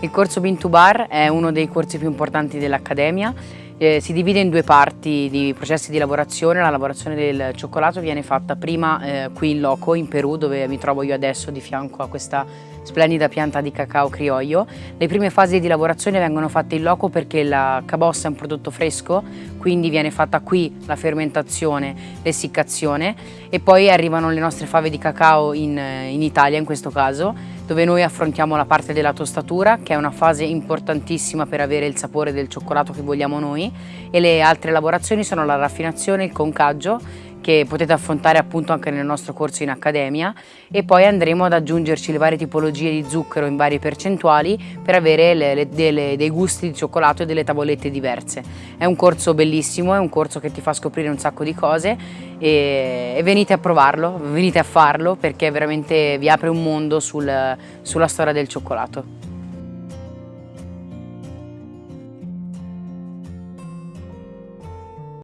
Il corso Bean to Bar è uno dei corsi più importanti dell'Accademia, eh, si divide in due parti di processi di lavorazione, la lavorazione del cioccolato viene fatta prima eh, qui in loco in Perù dove mi trovo io adesso di fianco a questa splendida pianta di cacao criollo. Le prime fasi di lavorazione vengono fatte in loco perché la cabossa è un prodotto fresco, quindi viene fatta qui la fermentazione, l'essiccazione e poi arrivano le nostre fave di cacao in, in Italia in questo caso dove noi affrontiamo la parte della tostatura che è una fase importantissima per avere il sapore del cioccolato che vogliamo noi e le altre lavorazioni sono la raffinazione, il concaggio che potete affrontare appunto anche nel nostro corso in accademia e poi andremo ad aggiungerci le varie tipologie di zucchero in varie percentuali per avere le, le, delle, dei gusti di cioccolato e delle tavolette diverse. È un corso bellissimo, è un corso che ti fa scoprire un sacco di cose e, e venite a provarlo, venite a farlo perché veramente vi apre un mondo sul, sulla storia del cioccolato.